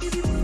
give you.